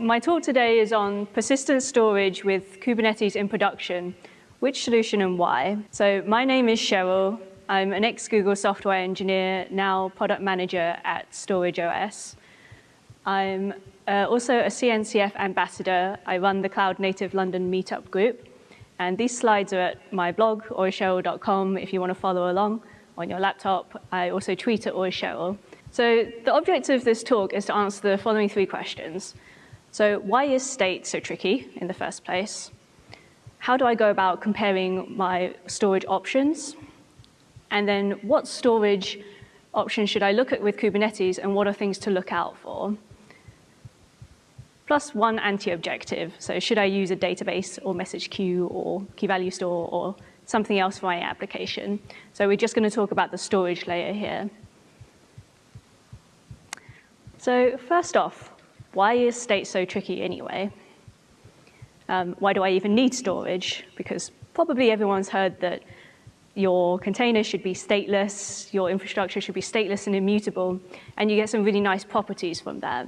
My talk today is on persistent storage with Kubernetes in production. Which solution and why? So my name is Cheryl. I'm an ex-Google software engineer, now product manager at StorageOS. I'm uh, also a CNCF ambassador. I run the Cloud Native London Meetup group. And these slides are at my blog, oicheryl.com, if you want to follow along on your laptop. I also tweet at oicheryl. So the objective of this talk is to answer the following three questions. So why is state so tricky in the first place? How do I go about comparing my storage options? And then what storage options should I look at with Kubernetes and what are things to look out for? Plus one anti-objective. So should I use a database or message queue or key value store or something else for my application? So we're just going to talk about the storage layer here. So first off, why is state so tricky anyway? Um, why do I even need storage? Because probably everyone's heard that your container should be stateless, your infrastructure should be stateless and immutable, and you get some really nice properties from that.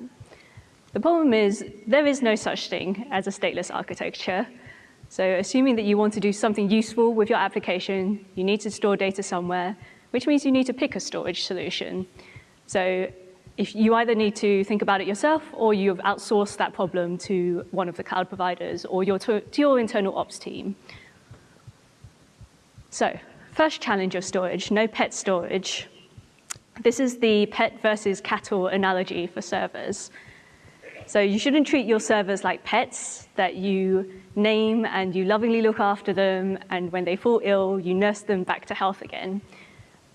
The problem is there is no such thing as a stateless architecture. So assuming that you want to do something useful with your application, you need to store data somewhere, which means you need to pick a storage solution. So if you either need to think about it yourself or you've outsourced that problem to one of the cloud providers or your, to, to your internal ops team. So first challenge of storage, no pet storage. This is the pet versus cattle analogy for servers. So you shouldn't treat your servers like pets that you name and you lovingly look after them, and when they fall ill, you nurse them back to health again.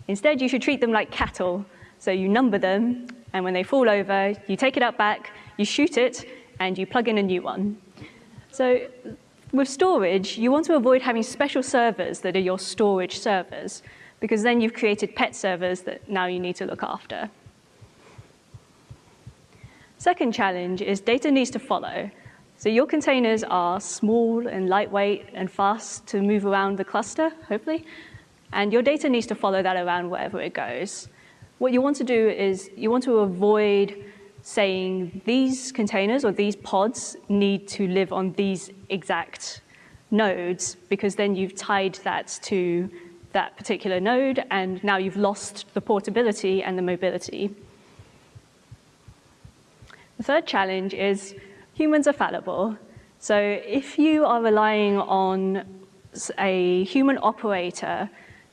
Instead, you should treat them like cattle. So you number them, and when they fall over, you take it up back, you shoot it, and you plug in a new one. So with storage, you want to avoid having special servers that are your storage servers, because then you've created pet servers that now you need to look after. Second challenge is data needs to follow. So your containers are small and lightweight and fast to move around the cluster, hopefully, and your data needs to follow that around wherever it goes. What you want to do is you want to avoid saying these containers or these pods need to live on these exact nodes because then you've tied that to that particular node and now you've lost the portability and the mobility. The third challenge is humans are fallible. So if you are relying on a human operator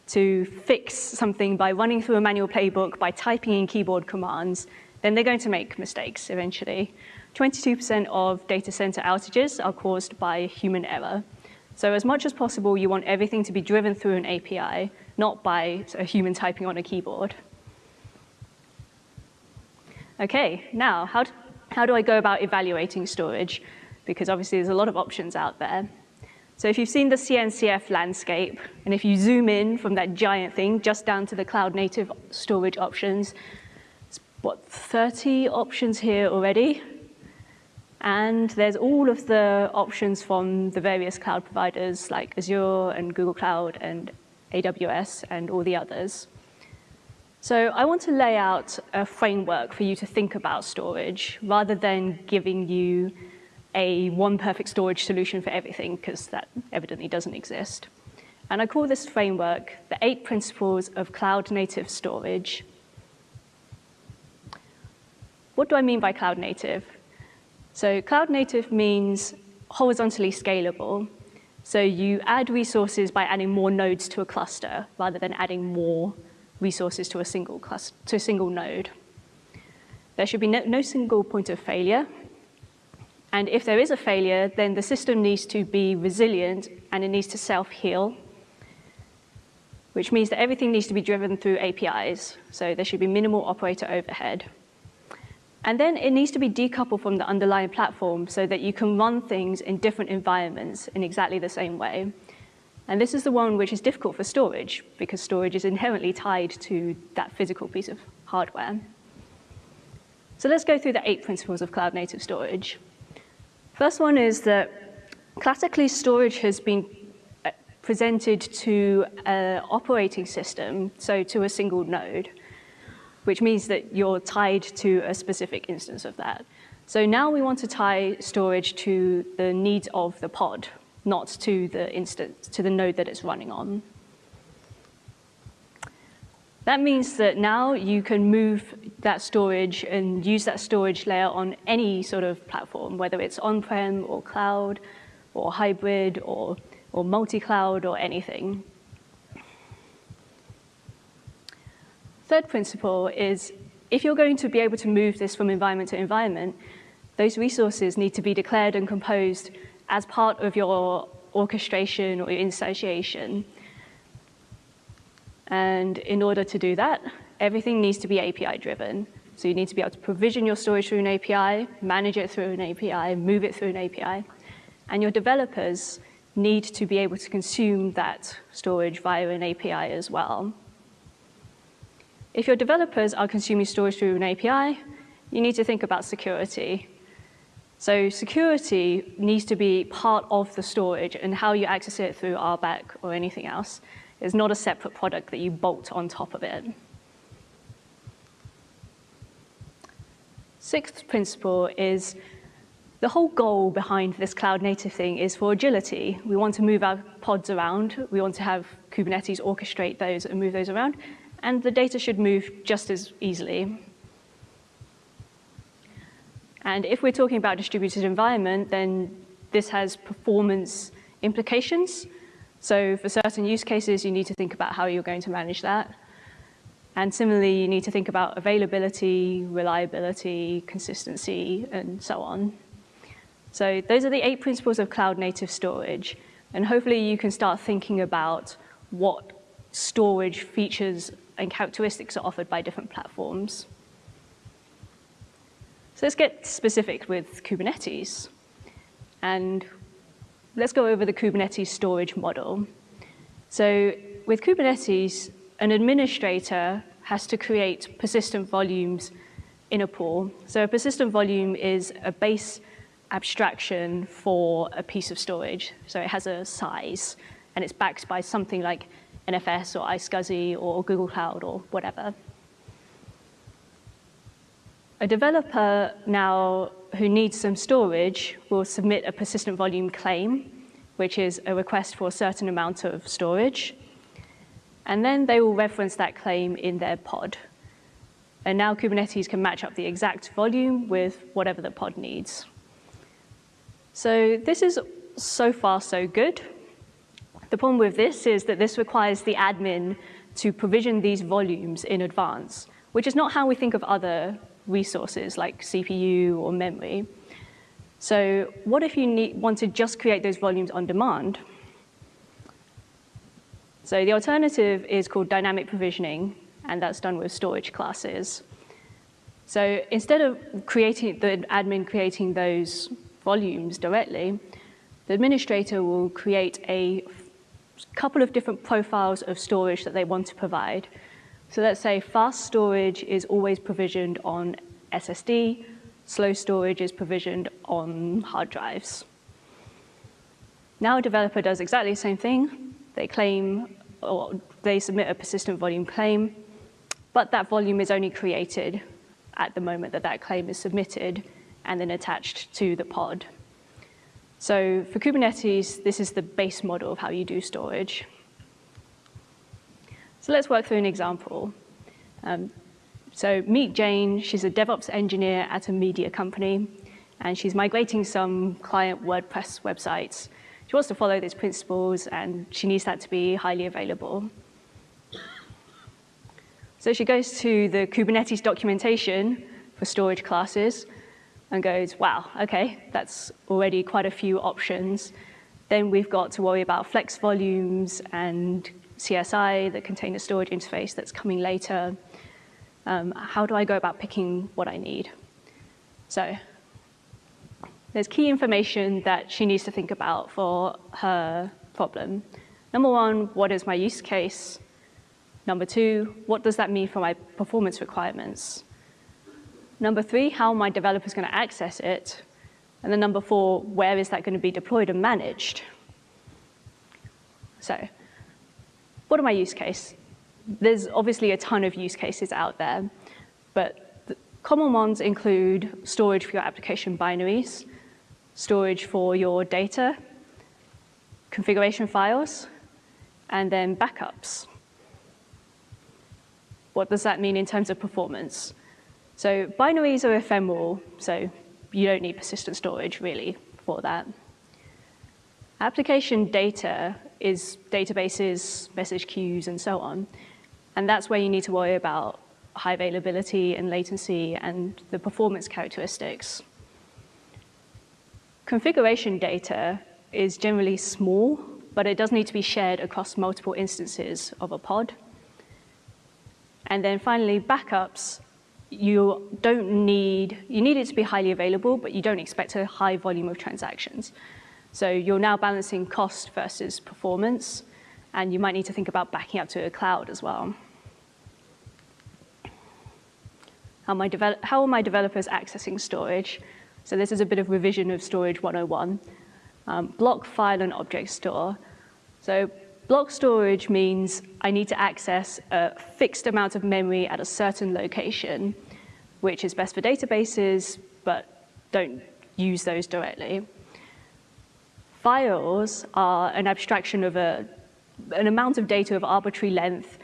to fix something by running through a manual playbook, by typing in keyboard commands, then they're going to make mistakes eventually. 22% of data center outages are caused by human error. So as much as possible, you want everything to be driven through an API, not by a human typing on a keyboard. Okay, now, how, how do I go about evaluating storage? Because obviously there's a lot of options out there. So if you've seen the CNCF landscape, and if you zoom in from that giant thing just down to the cloud native storage options, it's what, 30 options here already? And there's all of the options from the various cloud providers like Azure and Google Cloud and AWS and all the others. So I want to lay out a framework for you to think about storage rather than giving you a one perfect storage solution for everything because that evidently doesn't exist. And I call this framework the eight principles of cloud native storage. What do I mean by cloud native? So cloud native means horizontally scalable. So you add resources by adding more nodes to a cluster rather than adding more resources to a single, cluster, to a single node. There should be no, no single point of failure. And if there is a failure, then the system needs to be resilient and it needs to self-heal, which means that everything needs to be driven through APIs. So there should be minimal operator overhead. And then it needs to be decoupled from the underlying platform so that you can run things in different environments in exactly the same way. And this is the one which is difficult for storage because storage is inherently tied to that physical piece of hardware. So let's go through the eight principles of cloud native storage. First one is that classically storage has been uh, presented to an operating system, so to a single node, which means that you're tied to a specific instance of that. So now we want to tie storage to the needs of the pod, not to the instance, to the node that it's running on. That means that now you can move that storage and use that storage layer on any sort of platform, whether it's on-prem or cloud or hybrid or, or multi-cloud or anything. Third principle is if you're going to be able to move this from environment to environment, those resources need to be declared and composed as part of your orchestration or your instantiation. And in order to do that, everything needs to be API driven. So you need to be able to provision your storage through an API, manage it through an API, move it through an API. And your developers need to be able to consume that storage via an API as well. If your developers are consuming storage through an API, you need to think about security. So security needs to be part of the storage and how you access it through RBAC or anything else is not a separate product that you bolt on top of it. Sixth principle is the whole goal behind this cloud native thing is for agility. We want to move our pods around. We want to have Kubernetes orchestrate those and move those around. And the data should move just as easily. And if we're talking about distributed environment, then this has performance implications. So for certain use cases, you need to think about how you're going to manage that. And similarly, you need to think about availability, reliability, consistency, and so on. So those are the eight principles of cloud native storage. And hopefully you can start thinking about what storage features and characteristics are offered by different platforms. So let's get specific with Kubernetes. And let's go over the Kubernetes storage model. So with Kubernetes, an administrator has to create persistent volumes in a pool. So a persistent volume is a base abstraction for a piece of storage. So it has a size, and it's backed by something like NFS or iSCSI or Google Cloud or whatever. A developer now who needs some storage will submit a persistent volume claim, which is a request for a certain amount of storage. And then they will reference that claim in their pod. And now Kubernetes can match up the exact volume with whatever the pod needs. So this is so far so good. The problem with this is that this requires the admin to provision these volumes in advance, which is not how we think of other resources like CPU or memory. So what if you need, want to just create those volumes on demand? So the alternative is called dynamic provisioning, and that's done with storage classes. So instead of creating the admin creating those volumes directly, the administrator will create a couple of different profiles of storage that they want to provide. So let's say fast storage is always provisioned on SSD, slow storage is provisioned on hard drives. Now a developer does exactly the same thing. They claim, or they submit a persistent volume claim, but that volume is only created at the moment that that claim is submitted and then attached to the pod. So for Kubernetes, this is the base model of how you do storage. So let's work through an example. Um, so meet Jane, she's a DevOps engineer at a media company, and she's migrating some client WordPress websites. She wants to follow these principles, and she needs that to be highly available. So she goes to the Kubernetes documentation for storage classes and goes, wow, okay, that's already quite a few options. Then we've got to worry about flex volumes and CSI, the container storage interface that's coming later. Um, how do I go about picking what I need? So there's key information that she needs to think about for her problem. Number one, what is my use case? Number two, what does that mean for my performance requirements? Number three, how are my developers going to access it? And then number four, where is that going to be deployed and managed? So what are my use case? There's obviously a ton of use cases out there, but Common ones include storage for your application binaries, storage for your data, configuration files, and then backups. What does that mean in terms of performance? So binaries are ephemeral, so you don't need persistent storage really for that. Application data is databases, message queues, and so on. And that's where you need to worry about high availability and latency and the performance characteristics. Configuration data is generally small, but it does need to be shared across multiple instances of a pod. And then finally, backups, you don't need, you need it to be highly available, but you don't expect a high volume of transactions. So you're now balancing cost versus performance, and you might need to think about backing up to a cloud as well. How, my how are my developers accessing storage? So this is a bit of revision of Storage 101. Um, block, file, and object store. So block storage means I need to access a fixed amount of memory at a certain location, which is best for databases, but don't use those directly. Files are an abstraction of a, an amount of data of arbitrary length.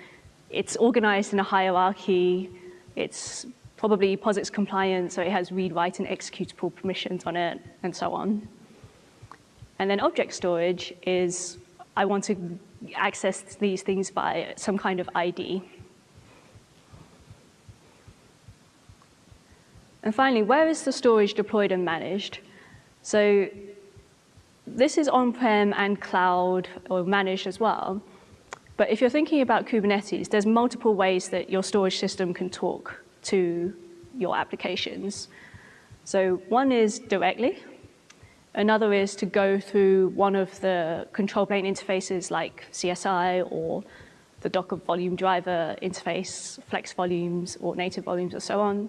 It's organized in a hierarchy. It's probably POSIX compliant, so it has read, write, and executable permissions on it, and so on. And then object storage is, I want to access these things by some kind of ID. And finally, where is the storage deployed and managed? So this is on-prem and cloud or managed as well. But if you're thinking about Kubernetes, there's multiple ways that your storage system can talk to your applications. So one is directly. Another is to go through one of the control plane interfaces like CSI or the Docker volume driver interface, flex volumes or native volumes or so on.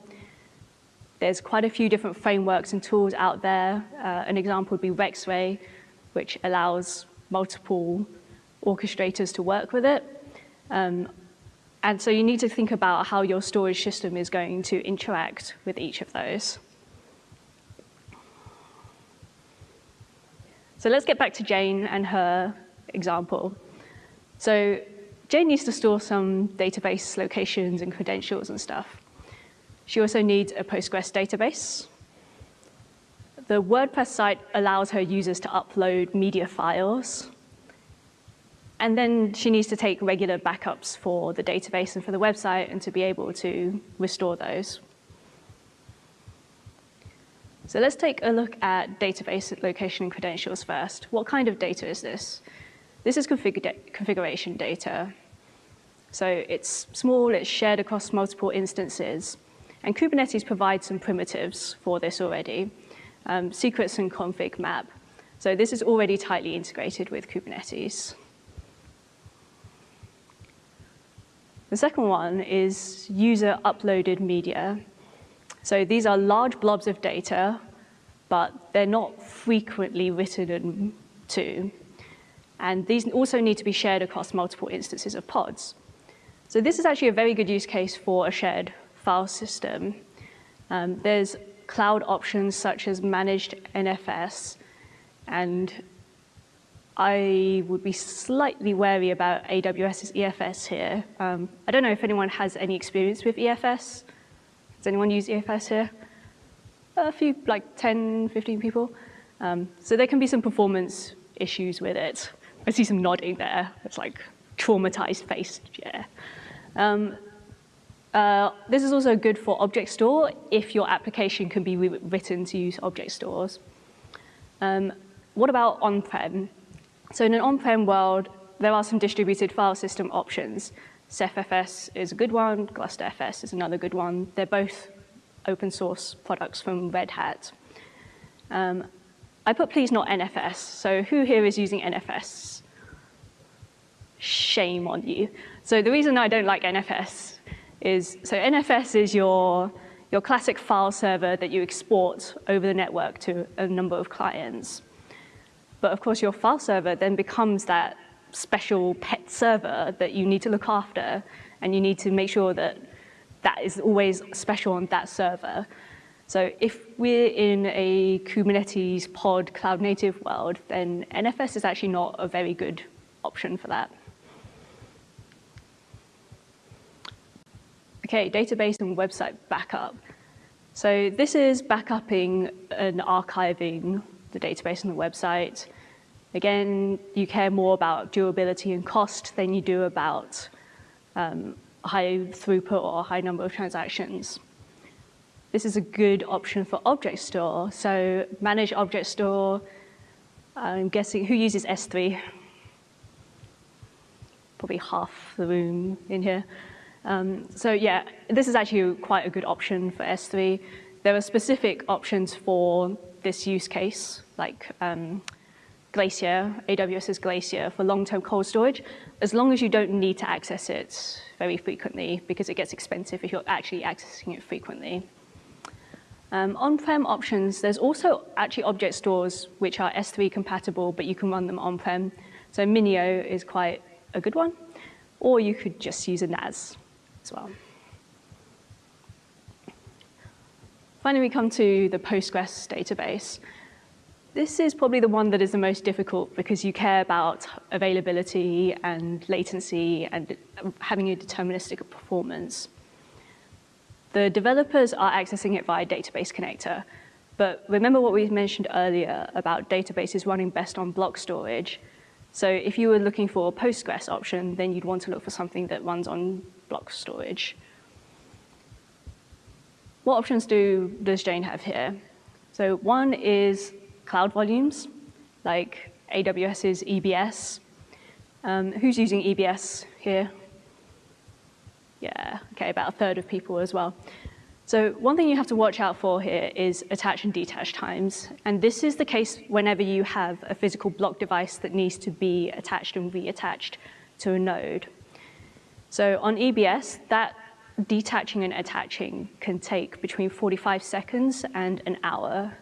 There's quite a few different frameworks and tools out there. Uh, an example would be Rexray, which allows multiple orchestrators to work with it. Um, and so you need to think about how your storage system is going to interact with each of those. So let's get back to Jane and her example. So Jane needs to store some database locations and credentials and stuff. She also needs a Postgres database. The WordPress site allows her users to upload media files and then she needs to take regular backups for the database and for the website and to be able to restore those. So let's take a look at database location and credentials first. What kind of data is this? This is config configuration data. So it's small, it's shared across multiple instances. And Kubernetes provides some primitives for this already, um, secrets and config map. So this is already tightly integrated with Kubernetes. The second one is user uploaded media. So these are large blobs of data, but they're not frequently written to. And these also need to be shared across multiple instances of pods. So this is actually a very good use case for a shared file system. Um, there's cloud options such as managed NFS, and I would be slightly wary about AWS's EFS here. Um, I don't know if anyone has any experience with EFS. Does anyone use EFS here? A few, like 10, 15 people. Um, so there can be some performance issues with it. I see some nodding there. It's like traumatized face, yeah. Um, uh, this is also good for object store if your application can be written to use object stores. Um, what about on-prem? So in an on-prem world, there are some distributed file system options. CephFS is a good one, GlusterFS is another good one. They're both open source products from Red Hat. Um, I put please not NFS, so who here is using NFS? Shame on you. So the reason I don't like NFS is, so NFS is your, your classic file server that you export over the network to a number of clients. But of course, your file server then becomes that special pet server that you need to look after, and you need to make sure that that is always special on that server. So if we're in a Kubernetes pod cloud native world, then NFS is actually not a very good option for that. Okay, database and website backup. So this is backupping and archiving the database and the website. Again, you care more about durability and cost than you do about um, high throughput or high number of transactions. This is a good option for object store. So manage object store, I'm guessing, who uses S3? Probably half the room in here. Um, so yeah, this is actually quite a good option for S3. There are specific options for this use case, like um, Glacier, AWS's Glacier for long-term cold storage, as long as you don't need to access it very frequently because it gets expensive if you're actually accessing it frequently. Um, On-prem options, there's also actually object stores which are S3 compatible, but you can run them on-prem. So Minio is quite a good one, or you could just use a NAS as well. Finally, we come to the Postgres database. This is probably the one that is the most difficult because you care about availability and latency and having a deterministic performance. The developers are accessing it via database connector, but remember what we mentioned earlier about databases running best on block storage. So if you were looking for a Postgres option, then you'd want to look for something that runs on block storage. What options do, does Jane have here? So one is cloud volumes, like AWS's EBS. Um, who's using EBS here? Yeah, okay, about a third of people as well. So one thing you have to watch out for here is attach and detach times. And this is the case whenever you have a physical block device that needs to be attached and reattached to a node. So on EBS, that detaching and attaching can take between 45 seconds and an hour,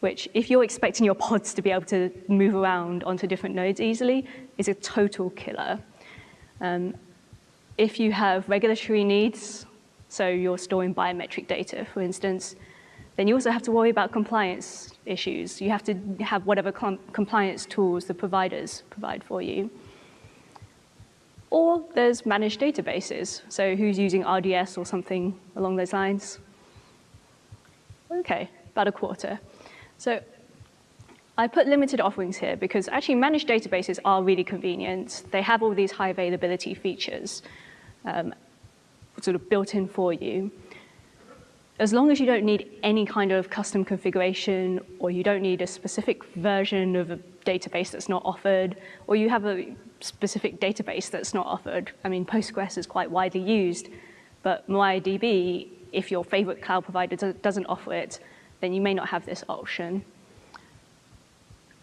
which if you're expecting your pods to be able to move around onto different nodes easily, is a total killer. Um, if you have regulatory needs, so you're storing biometric data, for instance, then you also have to worry about compliance issues. You have to have whatever com compliance tools the providers provide for you. Or there's managed databases. So who's using RDS or something along those lines? Okay, about a quarter. So I put limited offerings here because actually managed databases are really convenient. They have all these high availability features um, sort of built in for you. As long as you don't need any kind of custom configuration or you don't need a specific version of a database that's not offered, or you have a specific database that's not offered. I mean, Postgres is quite widely used, but MariaDB, if your favorite cloud provider doesn't offer it, then you may not have this option.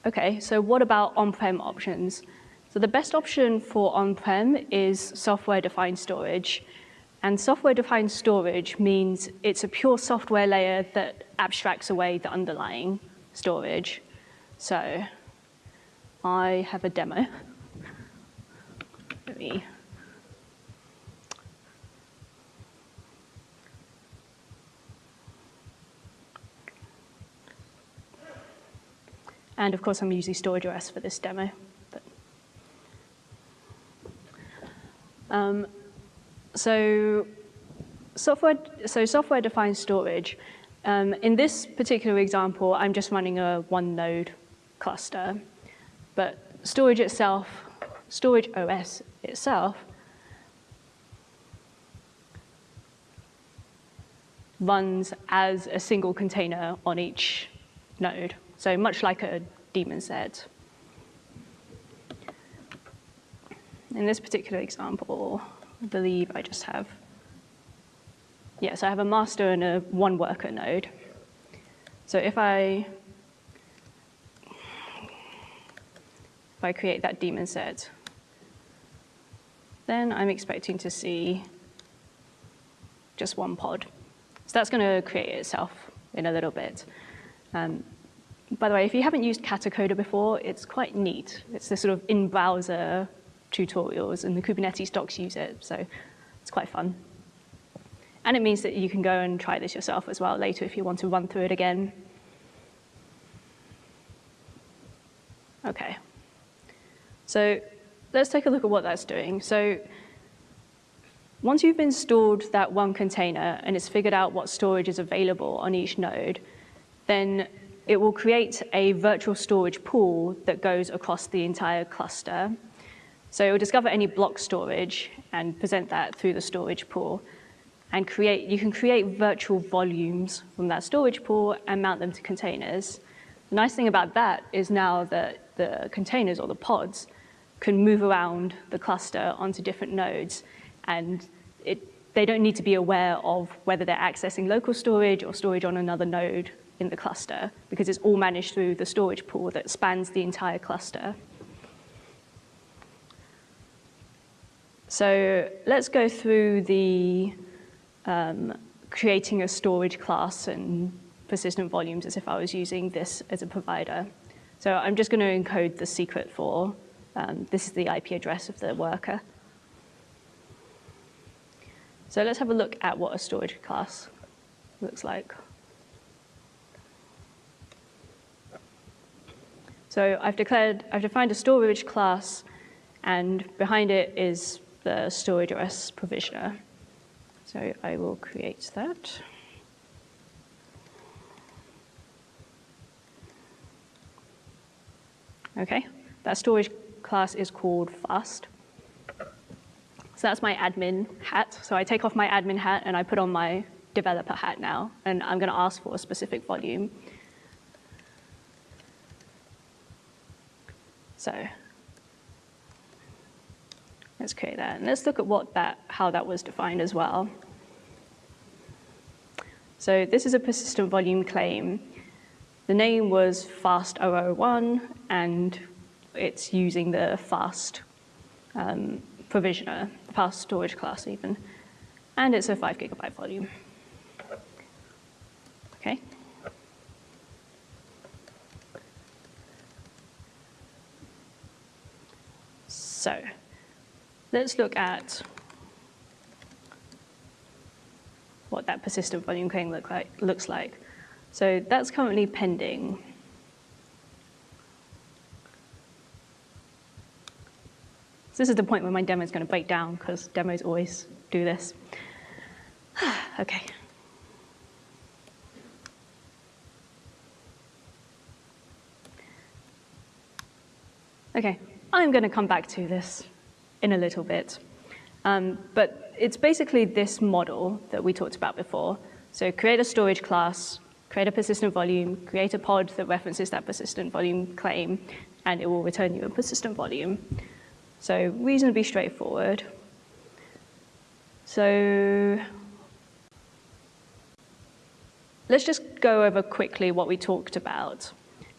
Okay, so what about on-prem options? So the best option for on-prem is software-defined storage. And software-defined storage means it's a pure software layer that abstracts away the underlying storage. So I have a demo. Me And of course, I'm using StorageOS for this demo. But, um, so software, so software-defined storage. Um, in this particular example, I'm just running a one node cluster. But storage itself, StorageOS itself, runs as a single container on each node. So much like a daemon set. In this particular example, I believe I just have, yes, I have a master and a one worker node. So if I if I create that daemon set, then I'm expecting to see just one pod. So that's going to create itself in a little bit. Um, by the way, if you haven't used Katacoda before, it's quite neat. It's the sort of in-browser tutorials, and the Kubernetes docs use it, so it's quite fun. And it means that you can go and try this yourself as well later if you want to run through it again. Okay. So let's take a look at what that's doing. So once you've installed that one container and it's figured out what storage is available on each node, then it will create a virtual storage pool that goes across the entire cluster. So it will discover any block storage and present that through the storage pool. And create, you can create virtual volumes from that storage pool and mount them to containers. The nice thing about that is now that the containers or the pods can move around the cluster onto different nodes and it, they don't need to be aware of whether they're accessing local storage or storage on another node in the cluster because it's all managed through the storage pool that spans the entire cluster. So let's go through the um, creating a storage class and persistent volumes as if I was using this as a provider. So I'm just going to encode the secret for, um, this is the IP address of the worker. So let's have a look at what a storage class looks like. So I've declared, I've defined a storage class, and behind it is the StorageOS provisioner. So I will create that. Okay, that storage class is called fast. So that's my admin hat. So I take off my admin hat and I put on my developer hat now, and I'm going to ask for a specific volume. So let's create that. And let's look at what that, how that was defined as well. So this is a persistent volume claim. The name was fast001, and it's using the fast um, provisioner, fast storage class even. And it's a five gigabyte volume. Okay. So let's look at what that persistent volume claim look like, looks like. So that's currently pending. So this is the point where my demo is going to break down because demos always do this. okay. Okay, I'm going to come back to this in a little bit. Um, but it's basically this model that we talked about before. So create a storage class, create a persistent volume, create a pod that references that persistent volume claim, and it will return you a persistent volume. So reasonably straightforward. So let's just go over quickly what we talked about.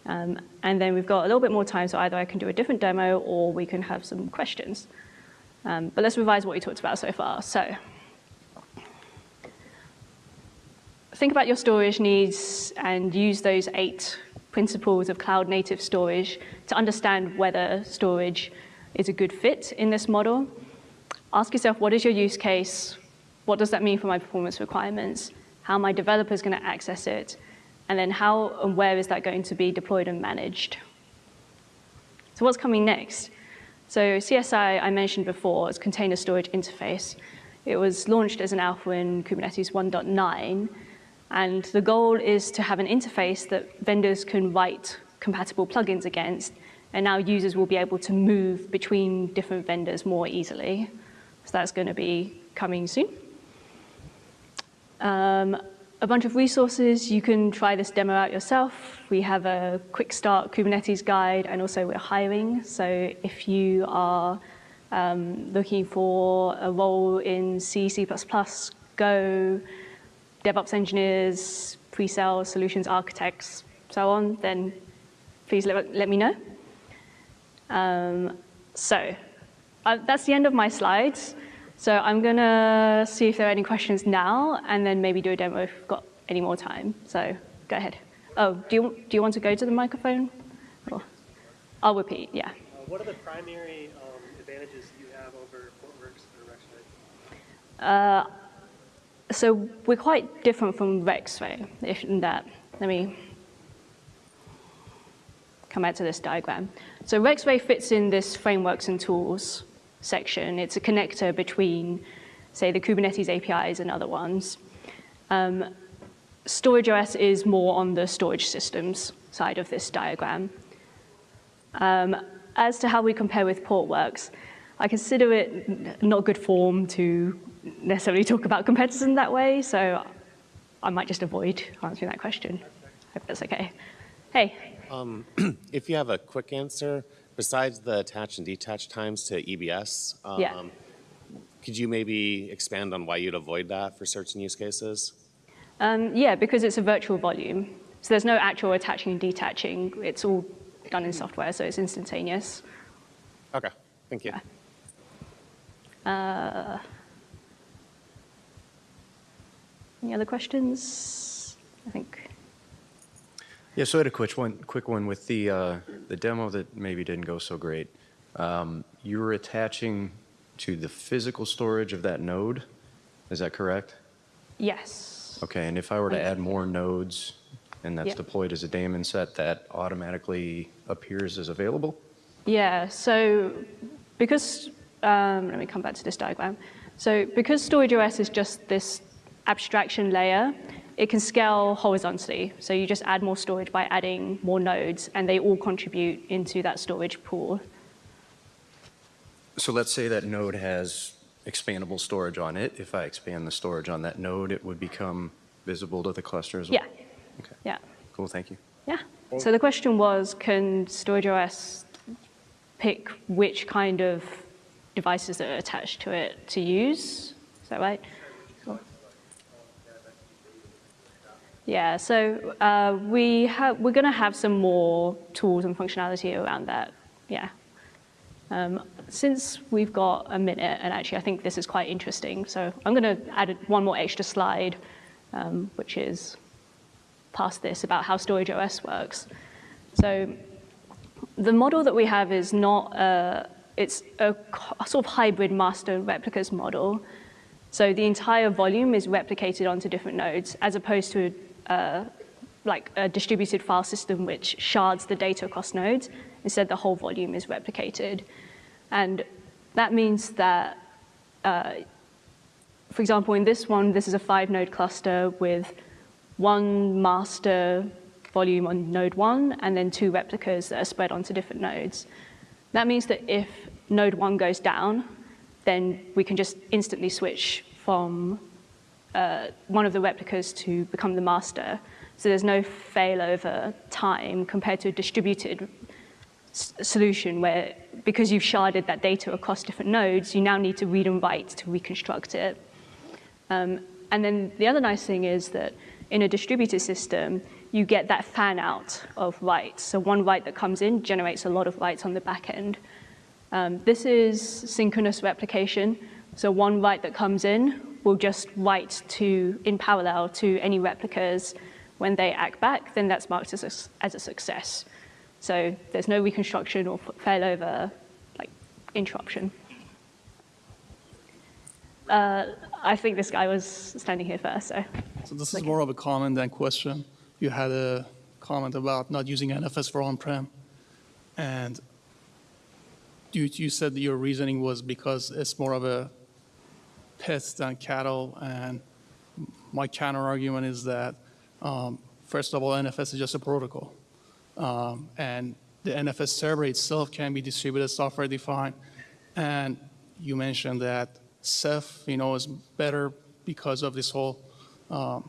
Um, and then we've got a little bit more time, so either I can do a different demo or we can have some questions. Um, but let's revise what we talked about so far. So think about your storage needs and use those eight principles of cloud native storage to understand whether storage is a good fit in this model. Ask yourself, what is your use case? What does that mean for my performance requirements? How my developers going to access it? And then how and where is that going to be deployed and managed? So what's coming next? So CSI, I mentioned before, is Container Storage Interface. It was launched as an alpha in Kubernetes 1.9, and the goal is to have an interface that vendors can write compatible plugins against, and now users will be able to move between different vendors more easily. So that's going to be coming soon. Um, a bunch of resources. You can try this demo out yourself. We have a quick start Kubernetes guide, and also we're hiring. So if you are um, looking for a role in C, C++, Go, DevOps engineers, pre-sales, solutions architects, so on, then please let, let me know. Um, so uh, that's the end of my slides. So I'm going to see if there are any questions now, and then maybe do a demo if we've got any more time. So go ahead. Oh, do you, do you want to go to the microphone? Or, I'll repeat, yeah. Uh, what are the primary um, advantages you have over Portworx or Rexray? Uh, so we're quite different from Rexray if in that. Let me come back to this diagram. So Rexray fits in this frameworks and tools section. It's a connector between, say, the Kubernetes APIs and other ones. Um, StorageOS is more on the storage systems side of this diagram. Um, as to how we compare with Portworx, I consider it not good form to necessarily talk about competitors in that way, so I might just avoid answering that question. I hope that's okay. Hey. Um, if you have a quick answer, besides the attach and detach times to EBS, um, yeah. could you maybe expand on why you'd avoid that for certain use cases? Um, yeah, because it's a virtual volume. So there's no actual attaching and detaching. It's all done in software, so it's instantaneous. Okay, thank you. Yeah. Uh, any other questions? I think. Yeah, so I had a quick one, quick one with the, uh, the demo that maybe didn't go so great. Um, you were attaching to the physical storage of that node, is that correct? Yes. Okay, and if I were to add more nodes and that's Yep. deployed as a daemon set, that automatically appears as available? Yeah, so because, um, let me come back to this diagram. So because StorageOS is just this abstraction layer, it can scale horizontally. So you just add more storage by adding more nodes, and they all contribute into that storage pool. So let's say that node has expandable storage on it. If I expand the storage on that node, it would become visible to the cluster as well? Yeah, Okay, yeah, cool, thank you. yeah. So the question was, can StorageOS pick which kind of devices that are attached to it to use? Is that right? Yeah, so uh, we have, we're going to have some more tools and functionality around that. Yeah. Um, since we've got a minute, and actually I think this is quite interesting, so I'm going to add one more extra slide, um, which is past this about how StorageOS works. So the model that we have is not a, it's a, a sort of hybrid master replicas model. So the entire volume is replicated onto different nodes, as opposed to uh, like a distributed file system which shards the data across nodes. Instead, the whole volume is replicated. And that means that, uh, for example, in this one, this is a five node cluster with one master volume on node one and then two replicas that are spread onto different nodes. That means that if node one goes down, then we can just instantly switch from uh, one of the replicas to become the master. So there's no failover time compared to a distributed solution where because you've sharded that data across different nodes, you now need to read and write to reconstruct it. Um, and then the other nice thing is that in a distributed system, you get that fan out of writes. So one write that comes in generates a lot of writes on the back end. Um, this is synchronous replication. So one write that comes in will just write to, in parallel to any replicas. When they act back, then that's marked as a, as a success. So there's no reconstruction or failover like interruption. Uh, I think this guy was standing here first, so. So this is more of a comment than question. You had a comment about not using NFS for on-prem, and you, you said that your reasoning was because it's more of a pet than cattle, and my counter argument is that, um, first of all, NFS is just a protocol, um, and the NFS server itself can be distributed software defined, and you mentioned that Ceph, you know, is better because of this whole um,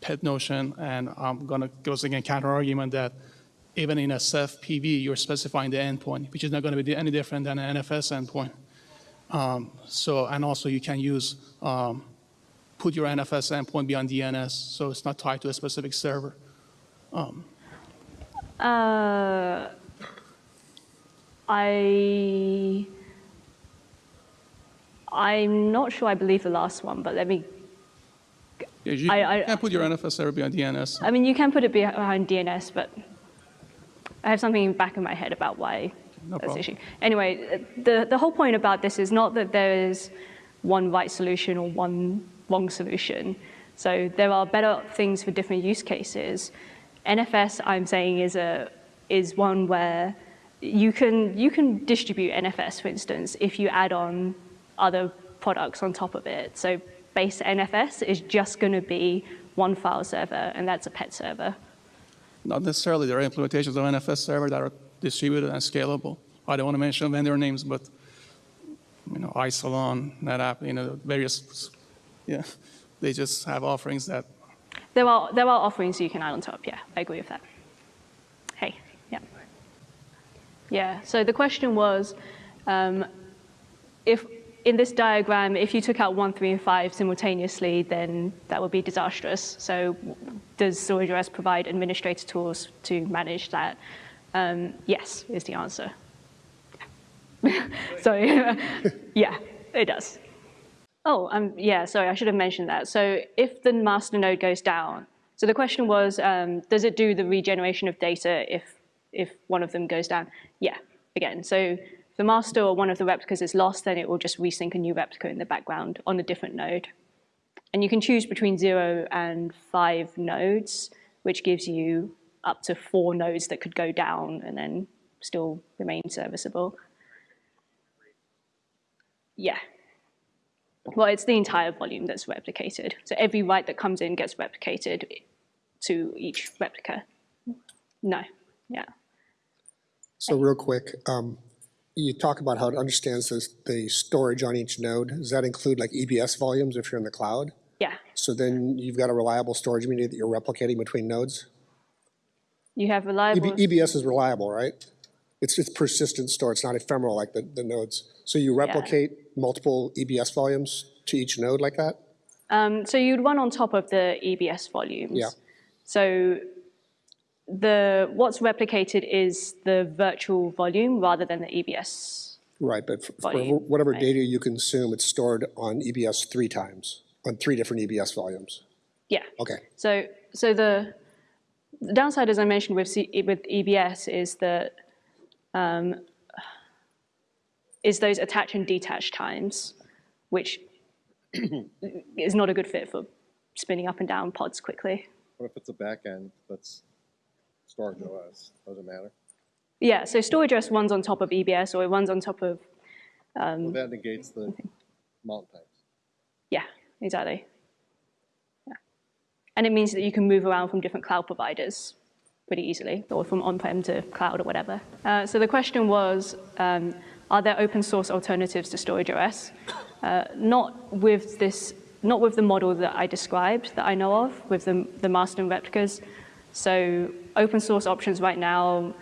pet notion, and I'm going to go again counter argument that even in a Ceph PV, you're specifying the endpoint, which is not going to be any different than an NFS endpoint. Um, so, and also you can use, um, put your NFS endpoint beyond DNS, so it's not tied to a specific server. Um, uh, I I'm not sure I believe the last one, but let me. yeah, you I- I- can't put your NFS server beyond DNS. I mean, you can put it behind DNS, but I have something in the back of my head about why No that's problem. issue. Anyway, the, the whole point about this is not that there is one right solution or one wrong solution. So there are better things for different use cases. NFS, I'm saying, is a is one where you can you can distribute NFS, for instance, if you add on other products on top of it. So base NFS is just going to be one file server, and that's a pet server. Not necessarily. There are implementations of NFS server that are distributed and scalable. I don't want to mention vendor names, but you know, Isilon, NetApp, you know, various, yeah, they just have offerings that There are there are offerings you can add on top. Yeah, I agree with that. Hey, yeah, yeah. So the question was, um, if in this diagram, if you took out one, three, and five simultaneously, then that would be disastrous. So does StorageOS provide administrator tools to manage that? Um, yes, is the answer. Sorry. yeah, it does. Oh, um, yeah, sorry, I should have mentioned that. So if the master node goes down, so the question was, um, does it do the regeneration of data if, if one of them goes down? Yeah, again, so if the master or one of the replicas is lost, then it will just resync a new replica in the background on a different node. And you can choose between zero and five nodes, which gives you up to four nodes that could go down and then still remain serviceable. Yeah. Well, it's the entire volume that's replicated. So every write that comes in gets replicated to each replica. No, yeah. So real quick, um, you talk about how it understands the, the storage on each node. Does that include like EBS volumes if you're in the cloud? Yeah, So then you've got a reliable storage media that you're replicating between nodes? You have EB, reliable, EBS is reliable, right? It's, it's persistent store, it's not ephemeral like the, the nodes. So you replicate multiple EBS volumes to each node like that? um, so you'd run on top of the EBS volumes. Yeah. So the, what's replicated is the virtual volume rather than the EBS. Right, but Volume, whatever right. data you consume, it's stored on EBS three times, on three different EBS volumes. Yeah. Okay, So, so the, the downside, as I mentioned with, C, with EBS, is that um, is those attach and detach times, which is not a good fit for spinning up and down pods quickly. What if it's a backend that's StorageOS? Does it matter? Yeah, so StorageOS runs on top of EBS or it runs on top of, Well, that negates the mount times. yeah, exactly. And it means that you can move around from different cloud providers pretty easily, or from on-prem to cloud or whatever. Uh, so the question was, um, are there open source alternatives to StorageOS? Uh, not with this, not with the model that I described that I know of, with the, the master and replicas. So open source options right now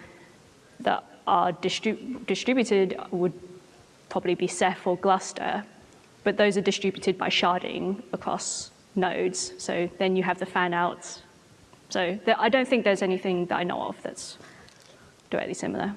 that are distrib- distributed would probably be Ceph or Gluster, but those are distributed by sharding across nodes. So then you have the fan outs. So there, I don't think there's anything that I know of that's directly similar.